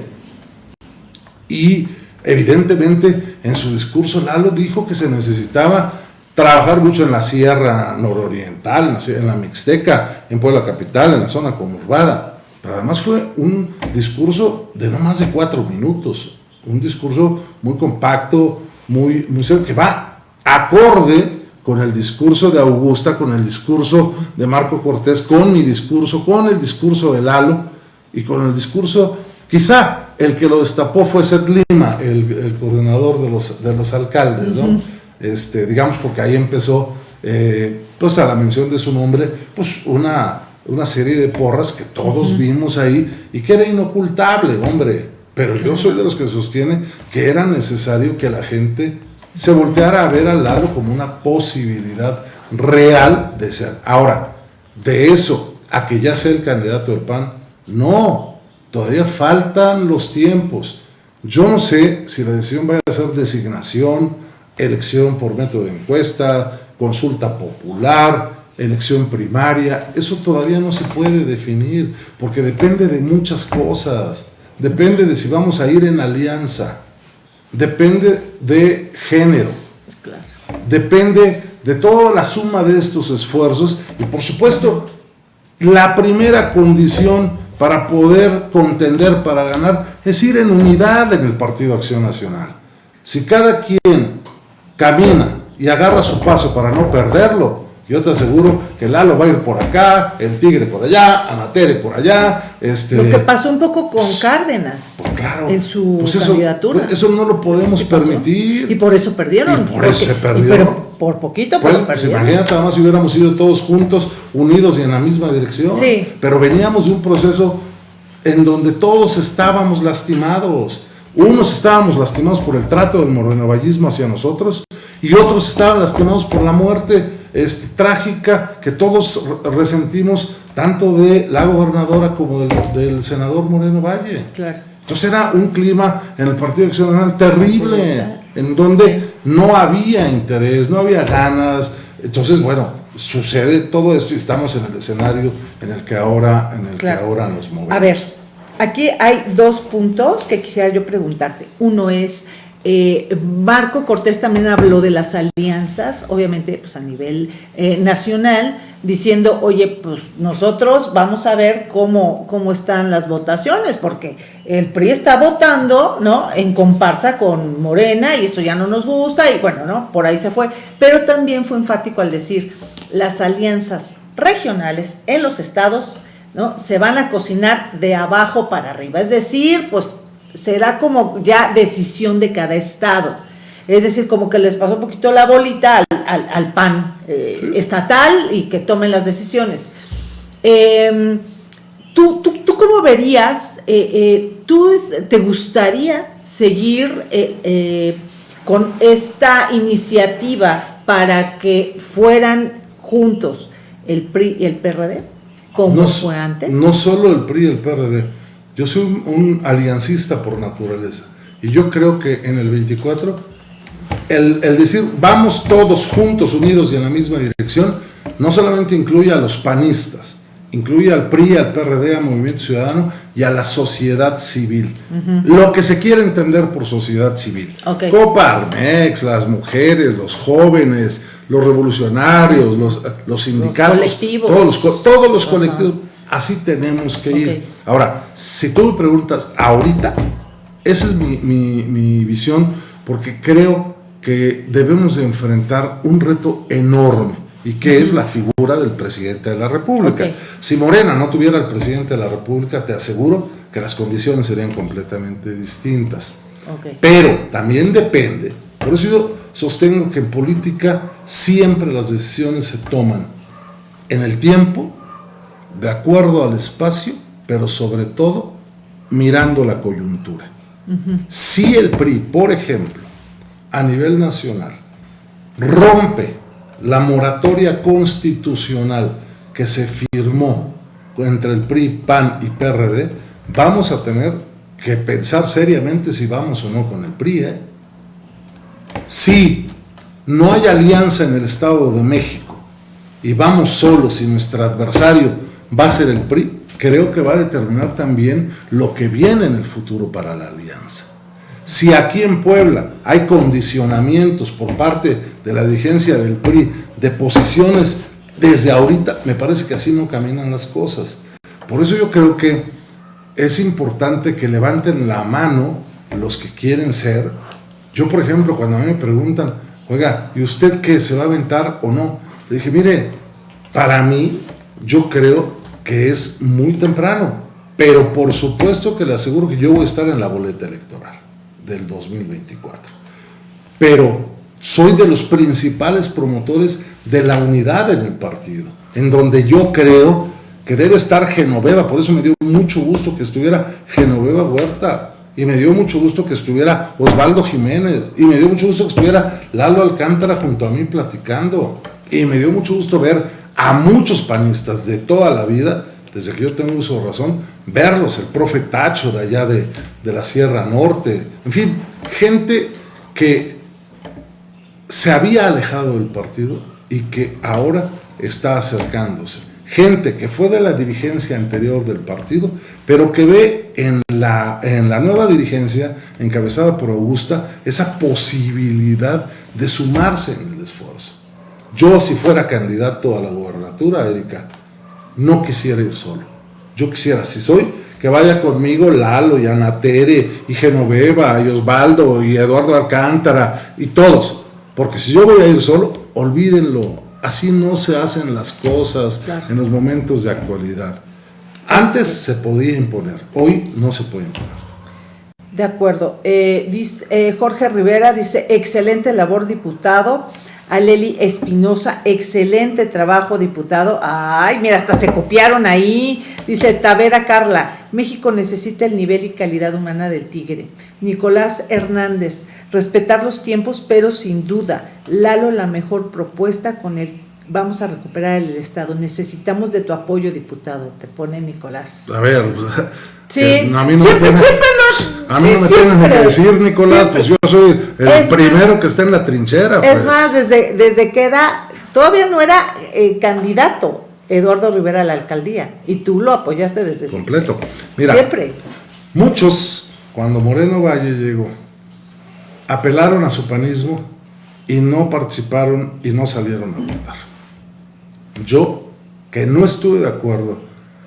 Y evidentemente en su discurso Lalo dijo que se necesitaba trabajar mucho en la sierra nororiental, en la, Mixteca, en Puebla Capital, en la zona conurbada. Pero además fue un discurso de no más de cuatro minutos, un discurso muy compacto, muy, muy que va acorde con el discurso de Augusta, con el discurso de Marco Cortés, con mi discurso, con el discurso de Lalo y con el discurso, quizá el que lo destapó fue Seth Lima, el, coordinador de los, de los alcaldes, ¿no? Este, digamos porque ahí empezó, eh, pues a la mención de su nombre, pues una, una serie de porras que todos vimos ahí y que era inocultable, hombre, pero yo soy de los que sostiene que era necesario que la gente se volteara a ver al lado como una posibilidad real de ser. Ahora, de eso a que ya sea el candidato del PAN, no, todavía faltan los tiempos. Yo no sé si la decisión va a ser designación, elección por método de encuesta, consulta popular, elección primaria, eso todavía no se puede definir, porque depende de muchas cosas, depende de si vamos a ir en alianza, depende de género, depende de toda la suma de estos esfuerzos y por supuesto la primera condición para poder contender, para ganar, es ir en unidad en el Partido Acción Nacional. Si cada quien camina y agarra su paso para no perderlo, yo te aseguro que Lalo va a ir por acá, el Tigre por allá, Anatere por allá. Este, lo que pasó un poco con pues, Cárdenas pues, claro, en su pues candidatura. Eso, eso, no lo podemos permitir. Y por eso perdieron. Y por eso se perdieron. Pero por poquito, pero pues, perdieron. Imagínate, además, si hubiéramos ido todos juntos, unidos y en la misma dirección. Sí. Pero veníamos de un proceso en donde todos estábamos lastimados. Unos estábamos lastimados por el trato del morenovallismo hacia nosotros y otros estaban lastimados por la muerte este, trágica que todos resentimos tanto de la gobernadora como del, senador Moreno Valle. Claro. Entonces era un clima en el Partido Acción Nacional terrible, en donde no había interés, no había ganas. Entonces, bueno, sucede todo esto y estamos en el escenario en el que ahora, en el que ahora nos movemos. A ver, aquí hay dos puntos que quisiera yo preguntarte. Uno es eh, Marco Cortés también habló de las alianzas, obviamente pues a nivel eh, nacional, diciendo, oye, pues nosotros vamos a ver cómo, cómo están las votaciones, porque el PRI está votando, ¿no? En comparsa con Morena y esto ya no nos gusta y bueno, ¿no? Por ahí se fue. Pero también fue enfático al decir, las alianzas regionales en los estados, ¿no? Se van a cocinar de abajo para arriba, es decir, pues será como ya decisión de cada estado. Es decir, como que les pasó un poquito la bolita al, PAN eh, estatal y que tomen las decisiones. Em, ¿tú, tú, cómo verías, eh, eh, tú te gustaría seguir con esta iniciativa para que fueran juntos el PRI y el PRD, como fue antes? No solo el PRI y el PRD yo soy un, aliancista por naturaleza. Y yo creo que en el 24, el, decir vamos todos juntos, unidos y en la misma dirección, no solamente incluye a los panistas, incluye al PRI, al PRD, al Movimiento Ciudadano y a la sociedad civil. Lo que se quiere entender por sociedad civil. Copa Armex, las mujeres, los jóvenes, los revolucionarios, los, los sindicatos, todos los, todos los colectivos. Así tenemos que ir. Ahora, si tú me preguntas ahorita, esa es mi, visión, porque creo que debemos de enfrentar un reto enorme y que es la figura del presidente de la República. Si Morena no tuviera el presidente de la República, te aseguro que las condiciones serían completamente distintas. Pero también depende, por eso yo sostengo que en política siempre las decisiones se toman en el tiempo de acuerdo al espacio, pero sobre todo mirando la coyuntura. Si el PRI, por ejemplo, a nivel nacional rompe la moratoria constitucional que se firmó entre el PRI, PAN y PRD, vamos a tener que pensar seriamente si vamos o no con el PRI. ¿eh? Si no hay alianza en el Estado de México y vamos solos y nuestro adversario va a ser el PRI, creo que va a determinar también lo que viene en el futuro para la alianza. Si aquí en Puebla hay condicionamientos por parte de la dirigencia del PRI de posiciones desde ahorita, me parece que así no caminan las cosas. Por eso yo creo que es importante que levanten la mano los que quieren ser. Yo, por ejemplo, cuando a mí me preguntan, oiga, ¿y usted qué se va a aventar o no? Le dije, mire, para mí, yo creo que es muy temprano, pero por supuesto que le aseguro que yo voy a estar en la boleta electoral del 2024. Pero soy de los principales promotores de la unidad en el partido, en donde yo creo que debe estar Genoveva, por eso me dio mucho gusto que estuviera Genoveva Huerta, y me dio mucho gusto que estuviera Osvaldo Jiménez, y me dio mucho gusto que estuviera Lalo Alcántara junto a mí platicando, y me dio mucho gusto ver a muchos panistas de toda la vida, desde que yo tengo uso razón, verlos, el profe Tacho de allá de, de la Sierra Norte, en fin, gente que se había alejado del partido y que ahora está acercándose. Gente que fue de la dirigencia anterior del partido, pero que ve en la, en la nueva dirigencia, encabezada por Augusta, esa posibilidad de sumarse en el esfuerzo. Yo, si fuera candidato a la gobernatura, Erika, no quisiera ir solo. Yo quisiera, si soy, que vaya conmigo Lalo y Ana Tere y Genoveva y Osvaldo y Eduardo Alcántara y todos. Porque si yo voy a ir solo, olvídenlo. Así no se hacen las cosas en los momentos de actualidad. Antes se podía imponer, hoy no se puede imponer. De acuerdo. Eh, dice, eh, Jorge Rivera dice, excelente labor diputado. Aleli Espinosa, excelente trabajo, diputado. Ay, mira, hasta se copiaron ahí. Dice Tavera Carla, México necesita el nivel y calidad humana del tigre. Nicolás Hernández, respetar los tiempos, pero sin duda, Lalo la mejor propuesta con el vamos a recuperar el Estado. Necesitamos de tu apoyo, diputado, te pone Nicolás. A ver, Sí, a mí no siempre, me tienen, siempre nos... a mí sí, no me siempre, tienen que decir, Nicolás, siempre. pues yo soy el Es primero más, que está en la trinchera. Es pues. más, desde, desde que era, todavía no era eh, candidato Eduardo Rivera a la alcaldía y tú lo apoyaste desde completo. siempre. Mira, Siempre. muchos, cuando Moreno Valle llegó, apelaron a su panismo y no participaron y no salieron a votar. Yo, que no estuve de acuerdo,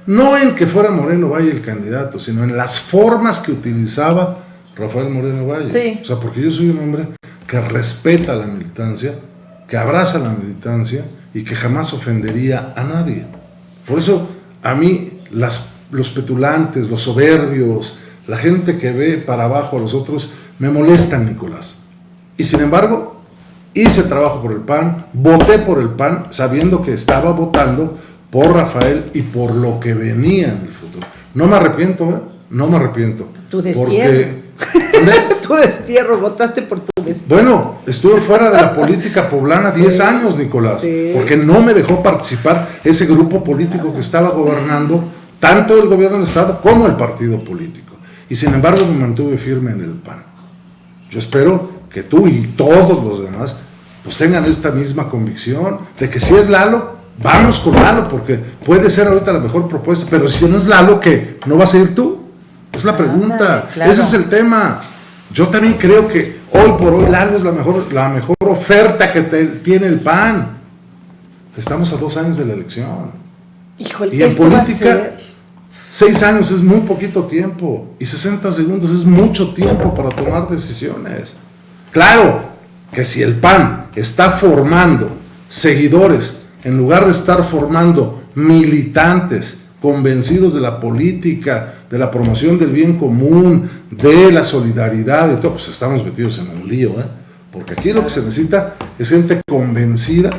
no en que fuera Moreno Valle el candidato, sino en las formas que utilizaba Rafael Moreno Valle. Sí. O sea, porque yo soy un hombre que respeta la militancia, que abraza la militancia y que jamás ofendería a nadie. Por eso, a mí, las, los petulantes, los soberbios, la gente que ve para abajo a los otros, me molestan, Nicolás. Y sin embargo, hice trabajo por el PAN, voté por el PAN, sabiendo que estaba votando por Rafael y por lo que venía en el futuro. No me arrepiento, ¿eh? No me arrepiento. Tu destierro. [laughs] Tu destierro, votaste por tu destierro. Bueno, estuve fuera de la política poblana [laughs] 10 años, Nicolás, Sí. porque no me dejó participar ese grupo político que estaba gobernando tanto el gobierno del Estado como el partido político. Y sin embargo me mantuve firme en el PAN. Yo espero que tú y todos los demás pues tengan esta misma convicción de que si es Lalo, vamos con Lalo, porque puede ser ahorita la mejor propuesta, pero si no es Lalo, ¿qué? ¿No vas a ir tú? Es la pregunta. Ándale, claro. Ese es el tema. Yo también creo que hoy por hoy Lalo es la mejor, la mejor oferta que te- tiene el PAN. Estamos a dos años de la elección. Híjole, Y en política, seis años es muy poquito tiempo y 60 segundos es mucho tiempo para tomar decisiones. Claro que si el PAN está formando seguidores en lugar de estar formando militantes convencidos de la política, de la promoción del bien común, de la solidaridad, de todo, pues estamos metidos en un lío, ¿eh? Porque aquí lo que se necesita es gente convencida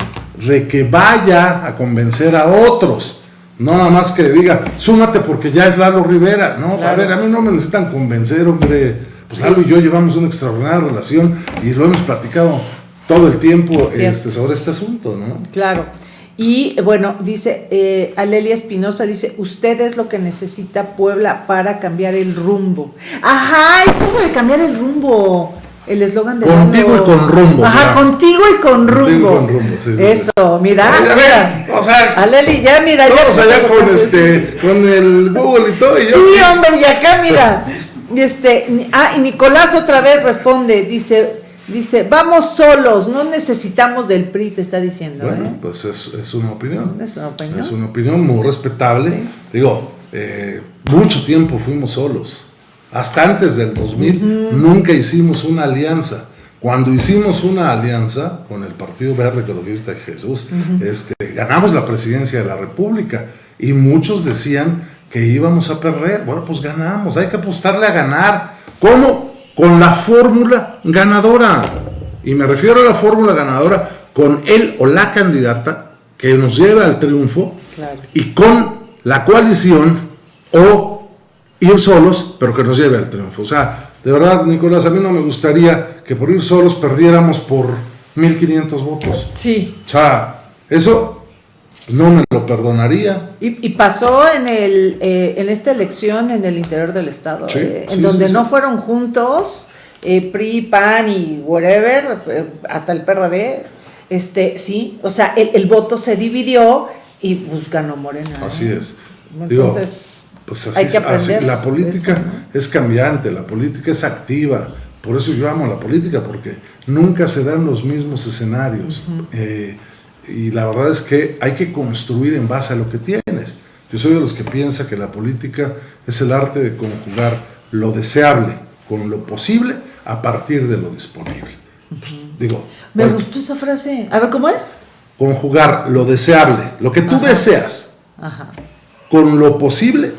de que vaya a convencer a otros. No nada más que diga, súmate porque ya es Lalo Rivera. No, a ver, a mí no me necesitan convencer, hombre. Pues Lalo y yo llevamos una extraordinaria relación y lo hemos platicado todo el tiempo este, sobre este asunto, ¿no? Claro. Y bueno, dice eh, Alelia Espinosa, dice, usted es lo que necesita Puebla para cambiar el rumbo. Ajá, es como de cambiar el rumbo. El eslogan de Contigo y con rumbo. Ajá, contigo y con rumbo. con rumbo sí, Eso, mira, mira. O sea, Aleli, ya mira. Todos ya allá con, este, con el Google y todo. Y sí, hombre, y acá mira. Este, ah, y Nicolás otra vez responde, dice, Dice, vamos solos, no necesitamos del PRI, te está diciendo. Bueno, ¿eh? pues es, es, una opinión. Es una opinión. Es una opinión muy respetable. Digo, eh, mucho tiempo fuimos solos. Hasta antes del 2000 nunca hicimos una alianza. Cuando hicimos una alianza con el Partido Verde Ecologista de Jesús, este, ganamos la presidencia de la República y muchos decían que íbamos a perder. Bueno, pues ganamos, hay que apostarle a ganar. ¿Cómo? Con la fórmula ganadora. Y me refiero a la fórmula ganadora con él o la candidata que nos lleve al triunfo y con la coalición o ir solos, pero que nos lleve al triunfo. O sea, de verdad, Nicolás, a mí no me gustaría que por ir solos perdiéramos por 1.500 votos. Sí. O sea, eso no me lo perdonaría. Y, pasó en, el, eh, en esta elección en el interior del Estado, eh, en donde no fueron juntos eh, PRI, PAN y whatever, hasta el PRD. Este, sí, o sea, el, voto se dividió y pues ganó Morena. Así es. Entonces, pues así, hay que aprender la política es cambiante, la política es activa. Por eso yo amo la política, porque nunca se dan los mismos escenarios y la verdad es que hay que construir en base a lo que tienes. Yo soy de los que piensa que la política es el arte de conjugar lo deseable con lo posible a partir de lo disponible. Pues, digo, me gustó esa frase. A ver, ¿cómo es? Conjugar lo deseable, lo que tú deseas, con lo posible,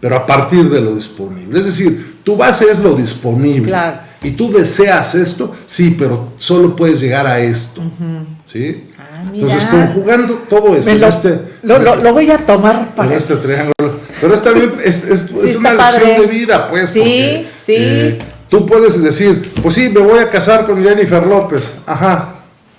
pero a partir de lo disponible. Es decir, tu base es lo disponible. Y tú deseas esto, sí, pero solo puedes llegar a esto. ¿Sí? Entonces, conjugando todo esto. Lo, este, lo, lo, este voy a tomar para. este triángulo. Pero está bien, es, es, es una lección de vida, pues. Sí, porque, sí. Eh, tú puedes decir, pues sí, me voy a casar con Jennifer López. Ajá.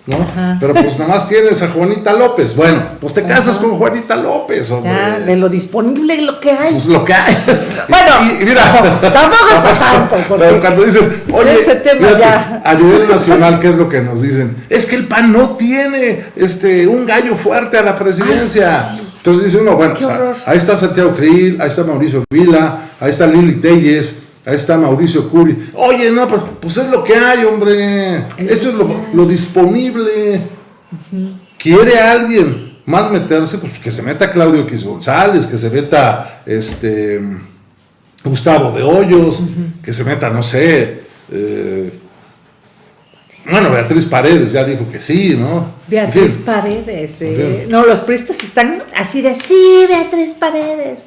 ¿No? Pero pues nada más tienes a Juanita López. Bueno, pues te casas con Juanita López, hombre. Ya, de lo disponible lo que hay. Pues lo que hay. [laughs] Bueno, y, mira, tampoco es [laughs] tanto. Pero cuando dicen, oye, ese tema ya. a nivel nacional, ¿qué es lo que nos dicen? Es que el PAN no tiene este un gallo fuerte a la presidencia. Entonces dice uno, bueno, ahí está Santiago Krill, ahí está Mauricio Vila, ahí está Lili Telles, Ahí está Mauricio Curi. Oye, no, pues es lo que hay, hombre. Esto es lo, disponible. ¿Quiere alguien más meterse? Pues que se meta Claudio X González, que se meta este Gustavo de Hoyos, que se meta, no sé. Eh, bueno, Beatriz Paredes ya dijo que sí, ¿no? Beatriz Paredes, eh. No, los pristas están así de sí, Beatriz Paredes.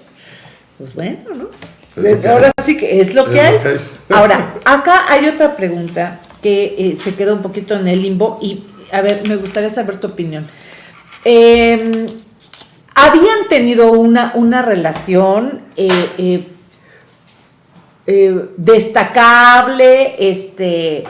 Pues bueno, ¿no? Ahora sí que es lo que hay. [laughs] Ahora, acá hay otra pregunta que eh, se queda un poquito en el limbo y, a ver, me gustaría saber tu opinión. Em, habían tenido una, una relación eh, eh, destacable, este,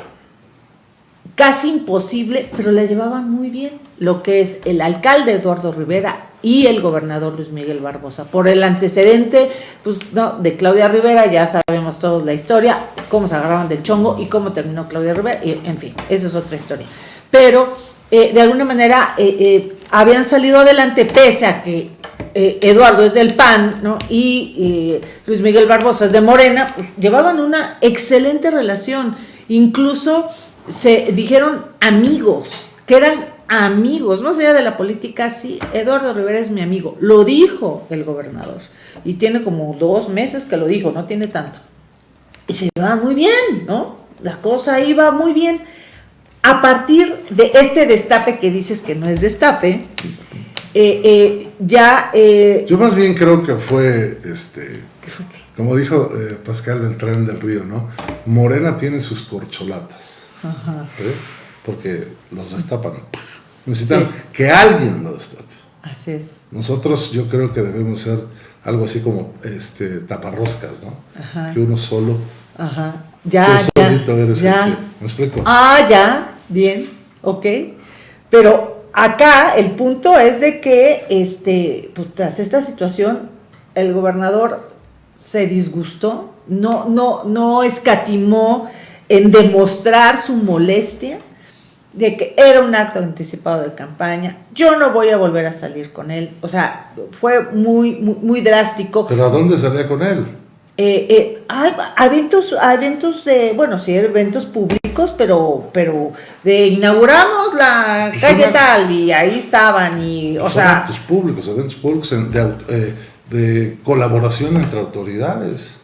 casi imposible, pero la llevaban muy bien, lo que es el alcalde Eduardo Rivera y el gobernador Luis Miguel Barbosa. Por el antecedente, pues no, de Claudia Rivera, ya sabemos todos la historia, cómo se agarraban del chongo y cómo terminó Claudia Rivera, en fin, esa es otra historia. Pero eh, de alguna manera eh, eh, habían salido adelante pese a que Eduardo es del PAN ¿no? y Luis Miguel Barbosa es de Morena, pues, llevaban una excelente relación. Incluso se dijeron amigos, que eran amigos, más allá de la política, sí, Eduardo Rivera es mi amigo, lo dijo el gobernador, y tiene como dos meses que lo dijo, no tiene tanto. Y se iba muy bien, ¿no? La cosa iba muy bien. A partir de este destape que dices que no es destape, eh, eh, ya... Eh, Yo más bien creo que fue, este, como dijo Pascal del Tren del Río, ¿no? Morena tiene sus corcholatas. Ajá. Porque los destapan. Necesitan que alguien lo destape. Así es. Nosotros yo creo que debemos ser algo así como este taparroscas, ¿no? Que uno solo Ajá. Ya, Tú ya. solito eres el ya. que- ¿Me explico? Ah, ya, bien, ok. Pero acá el punto es de que, este, pues, tras esta situación, el gobernador se disgustó, no, no, no escatimó en demostrar su molestia de que era un acto anticipado de campaña. Yo no voy a volver a salir con él. O sea, fue muy, muy, muy drástico. Pero ¿a dónde salía con él? Eh, eh, hay eventos, eventos de, bueno, sí, eventos públicos, pero, pero de inauguramos la Pues calle una- tal y ahí estaban y, o sea, actos públicos, eventos públicos en- de, au- eh, de colaboración entre autoridades.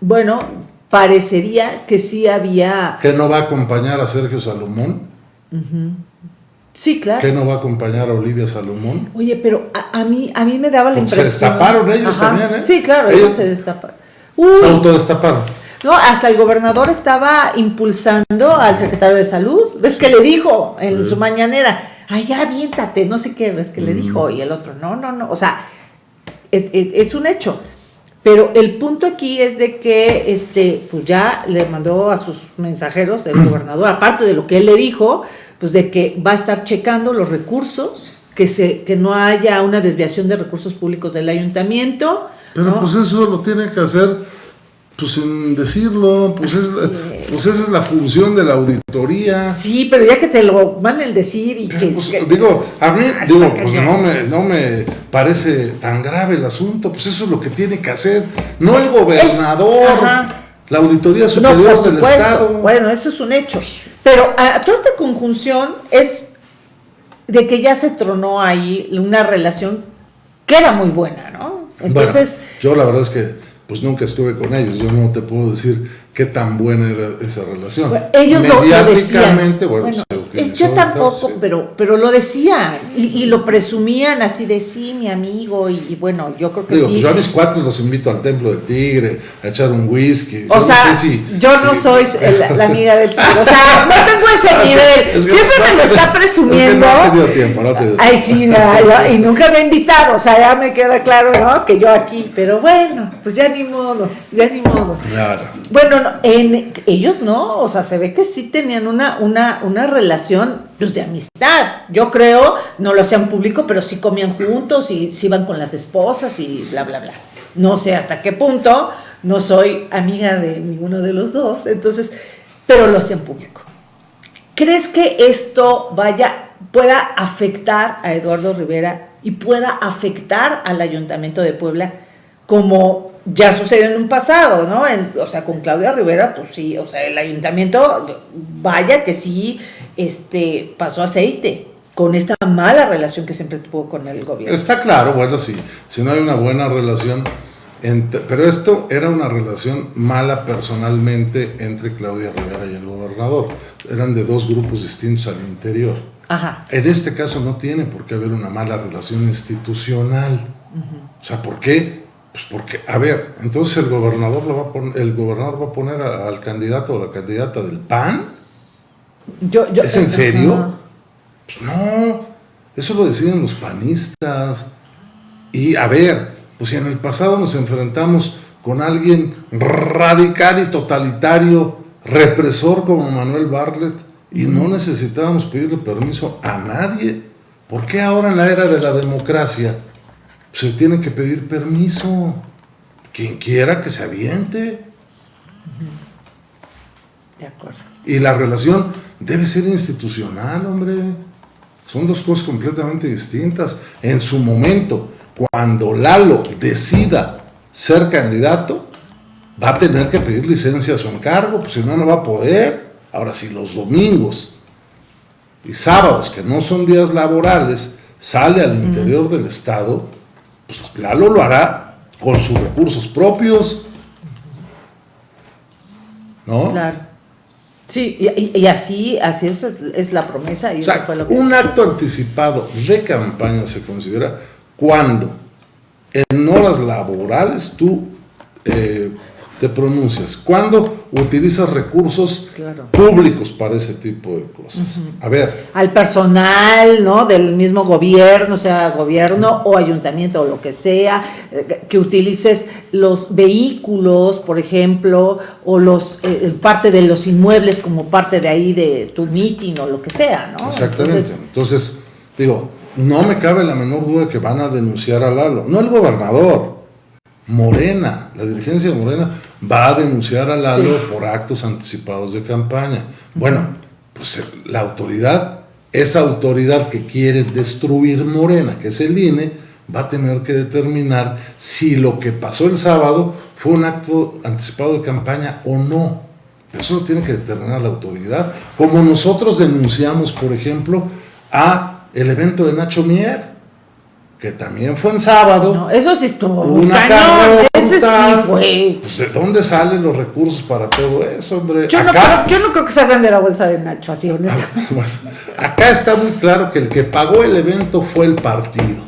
bueno, parecería que sí había, ¿Qué no va a acompañar a Sergio Salomón? sí, claro. ¿Qué no va a acompañar a Olivia Salomón? Oye, pero a, a mí, a mí me daba la Porque se impresión. destaparon ellos también, ¿eh? Sí, claro, ellos, Ellos- se destaparon. Se autodestaparon. No, hasta el gobernador estaba impulsando al secretario de salud. ¿Ves que le dijo en Sí. su mañanera? Ay, ya aviéntate, no sé qué, ves que le dijo. Y el otro, no, no, no. O sea, es, es- es un hecho. Pero el punto aquí es de que, este, pues ya le mandó a sus mensajeros el [clears throat] gobernador, aparte de lo que él le dijo, pues de que va a estar checando los recursos, que se, que no haya una desviación de recursos públicos del ayuntamiento. Pero ¿no? pues eso lo tiene que hacer pues sin decirlo, pues, es. Pues esa es la función de la auditoría. Sí, pero ya que te lo manden decir y que, pues, que- digo, a mí, Ah, digo, pues no me, no me parece tan grave el asunto, pues eso es lo que tiene que hacer, no el gobernador, la auditoría superior del. Estado. Bueno, eso es un hecho. Pero a, toda esta conjunción es de que ya se tronó ahí una relación que era muy buena, ¿no? Entonces, Bueno, yo la verdad es que pues nunca estuve con ellos, yo no te puedo decir qué tan buena era esa relación. bueno, ellos lo, lo decían. Mediáticamente, bueno, Bueno, yo tampoco, sí. pero, pero lo decían y, y lo presumían así de sí, mi amigo, y, y bueno, yo creo que Digo, sí. pues yo a mis cuates los invito al Templo del Tigre, a echar un whisky. O Yo no sea, sé si- yo no soy la, la [laughs] amiga del tigre. O sea, no tengo ese nivel. Es que- Siempre me lo está presumiendo. Es que no he tenido tiempo, no he tenido Ay, sí, no, y [laughs] nunca me ha invitado. O sea, ya me queda claro, ¿no? Que yo aquí. Pero bueno, pues ya ni modo, ya ni modo. Claro. Bueno, no, en, ellos no, o sea, se ve que sí tenían una, una, una relación pues, de amistad. Yo creo, no lo hacían público, pero sí comían juntos y sí iban con las esposas y bla, bla, bla. No sé hasta qué punto, no soy amiga de ninguno de los dos, entonces, pero lo hacían público. ¿Crees que esto vaya, pueda afectar a Eduardo Rivera y pueda afectar al Ayuntamiento de Puebla como ya sucedió en un pasado, ¿no? En- o sea, con Claudia Rivera, pues sí, o sea, el ayuntamiento, vaya que sí, este, pasó aceite con esta mala relación que siempre tuvo con el gobierno. Está claro, bueno, sí, si no hay una buena relación, entre- pero esto era una relación mala personalmente entre Claudia Rivera y el gobernador. Eran de dos grupos distintos al interior. Ajá. En este caso no tiene por qué haber una mala relación institucional. O sea, ¿por qué? Pues porque, a ver, entonces el gobernador lo va a poner, el gobernador va a poner a- al candidato o la candidata del PAN. Yo, yo, ¿Es en serio? Ajá. Pues no, eso lo deciden los panistas. Y a ver, pues si en el pasado nos enfrentamos con alguien radical y totalitario, represor como Manuel Bartlett, y no necesitábamos pedirle permiso a nadie, ¿por qué ahora en la era de la democracia se tiene que pedir permiso? Quien quiera que se aviente. De acuerdo. Y la relación debe ser institucional, hombre. Son dos cosas completamente distintas. En su momento, cuando Lalo decida ser candidato, va a tener que pedir licencia a su encargo, pues si no, no va a poder. Ahora, si los domingos y sábados, que no son días laborales, sale al interior del Estado, pues Lalo lo hará con sus recursos propios. ¿No? Claro. Sí, y, así, así es, es la promesa y O eso sea, fue lo que... un acto anticipado de campaña se considera cuando en horas laborales tú eh, te pronuncias? ¿Cuándo utilizas recursos Claro. públicos para ese tipo de cosas? A ver, Al personal, ¿no? Del mismo gobierno, sea gobierno o ayuntamiento o lo que sea, eh, que utilices los vehículos, por ejemplo, o los eh, parte de los inmuebles como parte de ahí de tu meeting o lo que sea, ¿no? Exactamente. Entonces, Entonces, digo, no me cabe la menor duda que van a denunciar a Lalo. No el gobernador, Morena, la dirigencia de Morena va a denunciar a Lalo Sí. por actos anticipados de campaña. Bueno, pues eh, la autoridad, esa autoridad que quiere destruir Morena, que es el INE, va a tener que determinar si lo que pasó el sábado fue un acto anticipado de campaña o no. Pero eso lo tiene que determinar la autoridad. Como nosotros denunciamos, por ejemplo, a el evento de Nacho Mier, que también fue en sábado. no, eso sí estuvo una cañón, ese sí fue. Pues, ¿de dónde salen los recursos para todo eso, hombre? Yo no, creo, yo no creo que salgan de la bolsa de Nacho, así honesto. [laughs] Bueno, acá está muy claro que el que pagó el evento fue el partido.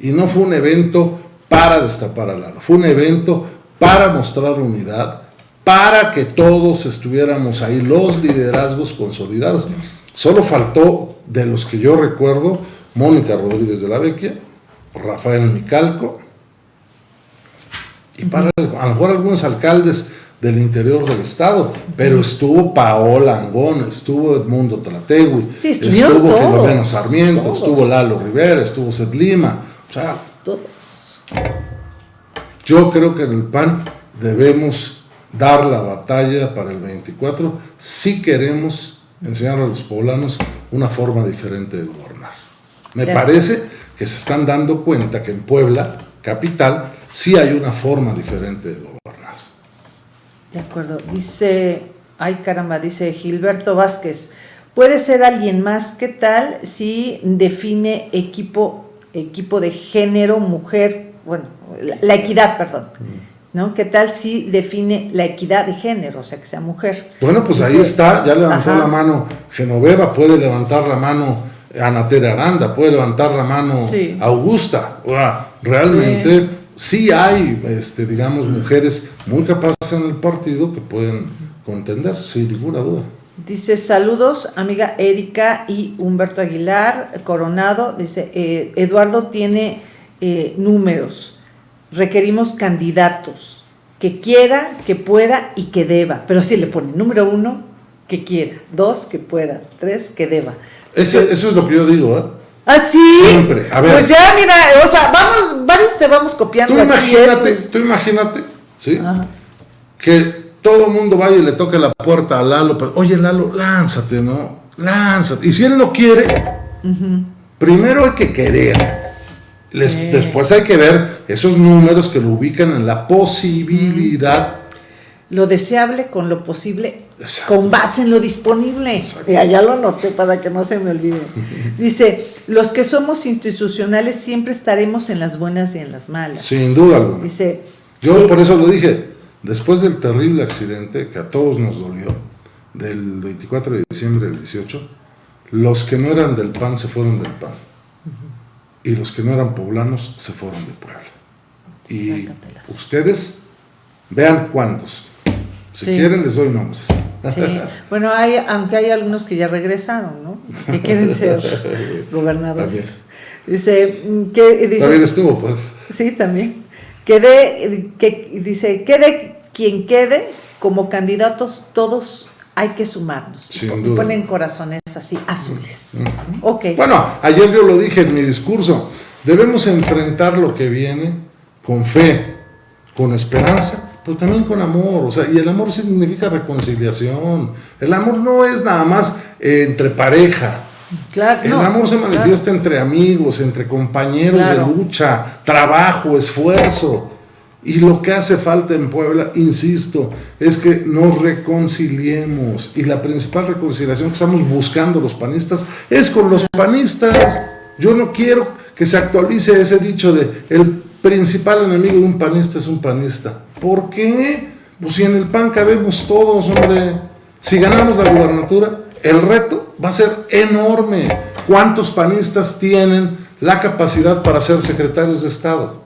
Y no fue un evento para destapar a Lalo, fue un evento para mostrar unidad, para que todos estuviéramos ahí, los liderazgos consolidados. Solo faltó, de los que yo recuerdo, Mónica Rodríguez de la Vecchia, Rafael Micalco, y para a lo mejor algunos alcaldes del interior del estado, pero estuvo Paola Angón, estuvo Edmundo Tlategui, Sí, estuvo todos, Filomeno Sarmiento, todos. estuvo Lalo Rivera, estuvo Seth Lima, o sea, Todos. yo creo que en el PAN debemos dar la batalla para el 24 si queremos enseñar a los poblanos una forma diferente de gobernar. Me parece que se están dando cuenta que en Puebla, capital, sí hay una forma diferente de gobernar. De acuerdo. Dice, ay caramba, dice Gilberto Vázquez. Puede ser alguien más. ¿Qué tal si define equipo, equipo de género, mujer, bueno, la, la equidad, perdón? ¿No? ¿Qué tal si define la equidad de género, o sea, que sea mujer? Bueno, pues ahí está, ya levantó Ajá. la mano Genoveva, puede levantar la mano Ana Tere Aranda, puede levantar la mano Sí. Augusta. Realmente sí. hay, este, digamos, mujeres muy capaces en el partido que pueden contender, sin ninguna duda. Dice, saludos, amiga Erika y Humberto Aguilar Coronado. Dice, eh, Eduardo tiene eh, números. Requerimos candidatos que quiera, que pueda y que deba. Pero sí le pone número uno, que quiera. Dos, que pueda. Tres, que deba. Ese- eso es lo que yo digo, ¿eh? ¿Ah, sí? Siempre, a ver. Pues ya, mira, o sea, vamos, varios te vamos copiando. Tú ¿eh? imagínate, Pues- tú imagínate, ¿sí? Ajá. que todo el mundo vaya y le toque la puerta a Lalo, pero, oye Lalo, lánzate, ¿no? Lánzate. Y si él no quiere, primero hay que querer. Les-. Después hay que ver esos números que lo ubican en la posibilidad. Lo deseable con lo posible, Exacto. con base en lo disponible. Exacto. Ya, ya lo anoté para que no se me olvide. [laughs] Dice, los que somos institucionales siempre estaremos en las buenas y en las malas. Sin duda alguna. Dice, Yo por eso lo dije, después del terrible accidente que a todos nos dolió, del 24 de diciembre del 18, los que no eran del PAN se fueron del PAN. Y los que no eran poblanos se fueron de Puebla. Y Sácatelas. ustedes vean cuántos. Si Sí. quieren les doy nombres. sí. bueno, hay, aunque hay algunos que ya regresaron, ¿no? Que quieren ser [laughs] gobernadores. También. Dice, mm, que, dice También estuvo, pues. Sí, también. Quede, que, dice, quede quien quede, como candidatos todos hay que sumarnos. Y Sin y duda. ponen corazones así, azules. Ok. Bueno, ayer yo lo dije en mi discurso, debemos enfrentar lo que viene con fe, con esperanza, pero también con amor, o sea, y el amor significa reconciliación. El amor no es nada más eh, entre pareja. claro, El no, amor se claro. manifiesta entre amigos, entre compañeros Claro. de lucha, trabajo, esfuerzo. Y lo que hace falta en Puebla, insisto, es que nos reconciliemos. Y la principal reconciliación que estamos buscando los panistas es con los panistas. Yo no quiero que se actualice ese dicho de el principal enemigo de un panista es un panista. ¿Por qué? Pues si en el PAN cabemos todos, hombre. Si ganamos la gubernatura, el reto va a ser enorme. ¿Cuántos panistas tienen la capacidad para ser secretarios de Estado?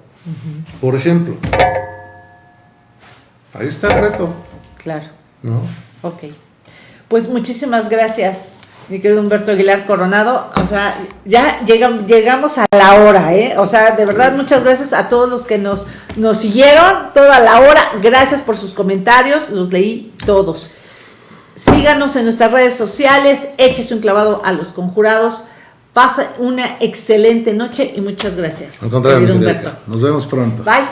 Por ejemplo. Ahí está el reto, Claro. ¿no? Ok. Pues muchísimas gracias, mi querido Humberto Aguilar Coronado. O sea, ya llegam- llegamos a la hora, ¿eh? O sea, de verdad, muchas gracias a todos los que nos, nos siguieron toda la hora. Gracias por sus comentarios, los leí todos. Síganos en nuestras redes sociales, échese un clavado a los conjurados. Pasa una excelente noche y muchas gracias. Al contrario, querido Humberto. Nos vemos pronto. Bye.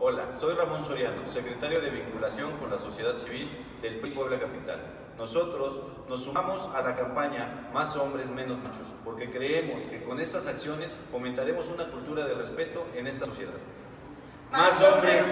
Hola, soy Ramón Soriano, secretario de vinculación con la sociedad civil del PRI Puebla Capital. Nosotros nos sumamos a la campaña Más hombres, menos machos, porque creemos que con estas acciones fomentaremos una cultura de respeto en esta sociedad. Más hombres.